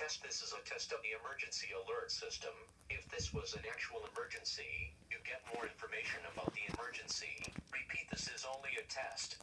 test this is a test of the emergency alert system. If this was an actual emergency, you get more information about the emergency. Repeat this is only a test.